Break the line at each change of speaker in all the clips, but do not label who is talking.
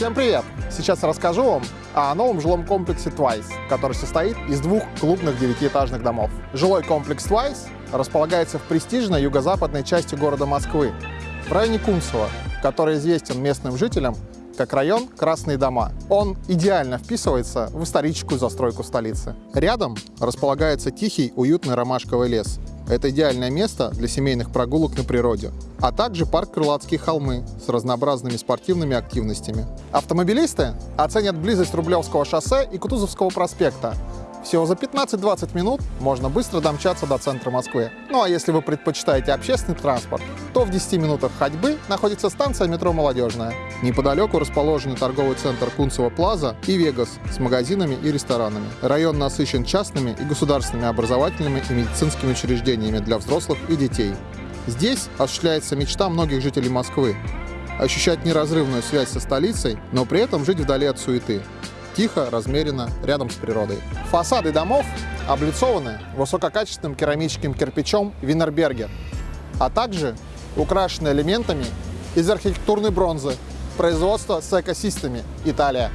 Всем привет! Сейчас расскажу вам о новом жилом комплексе Twice, который состоит из двух клубных девятиэтажных домов. Жилой комплекс Twice располагается в престижной юго-западной части города Москвы, в районе Кунцево, который известен местным жителям как район Красные дома. Он идеально вписывается в историческую застройку столицы. Рядом располагается тихий, уютный ромашковый лес. Это идеальное место для семейных прогулок на природе, а также парк Крылатские холмы с разнообразными спортивными активностями. Автомобилисты оценят близость Рублевского шоссе и Кутузовского проспекта, всего за 15-20 минут можно быстро домчаться до центра Москвы. Ну а если вы предпочитаете общественный транспорт, то в 10 минутах ходьбы находится станция метро «Молодежная». Неподалеку расположены торговый центр Кунцево Плаза и Вегас с магазинами и ресторанами. Район насыщен частными и государственными образовательными и медицинскими учреждениями для взрослых и детей. Здесь осуществляется мечта многих жителей Москвы – ощущать неразрывную связь со столицей, но при этом жить вдали от суеты тихо, размеренно, рядом с природой. Фасады домов облицованы высококачественным керамическим кирпичом Wienerberger, а также украшены элементами из архитектурной бронзы производства Secco Sistemi Италия.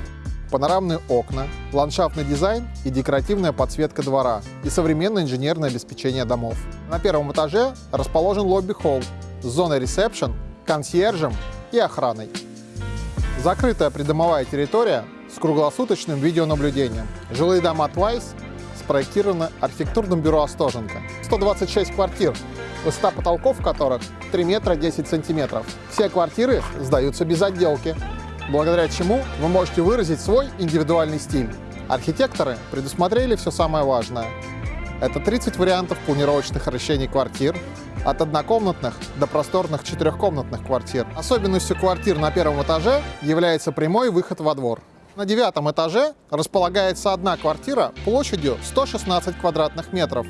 Панорамные окна, ландшафтный дизайн и декоративная подсветка двора и современное инженерное обеспечение домов. На первом этаже расположен лобби-холл с зоной ресепшн, консьержем и охраной. Закрытая придомовая территория с круглосуточным видеонаблюдением. Жилые дома Twice спроектированы архитектурным бюро Остоженко. 126 квартир, высота потолков которых 3 метра 10 сантиметров. Все квартиры сдаются без отделки, благодаря чему вы можете выразить свой индивидуальный стиль. Архитекторы предусмотрели все самое важное. Это 30 вариантов планировочных решений квартир, от однокомнатных до просторных четырехкомнатных квартир. Особенностью квартир на первом этаже является прямой выход во двор. На девятом этаже располагается одна квартира площадью 116 квадратных метров,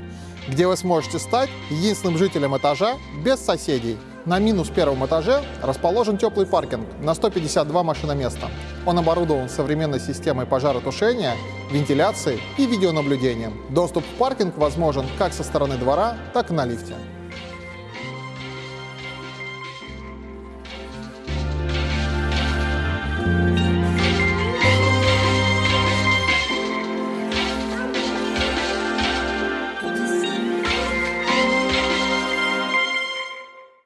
где вы сможете стать единственным жителем этажа без соседей. На минус первом этаже расположен теплый паркинг на 152 машиноместа. Он оборудован современной системой пожаротушения, вентиляции и видеонаблюдением. Доступ в паркинг возможен как со стороны двора, так и на лифте.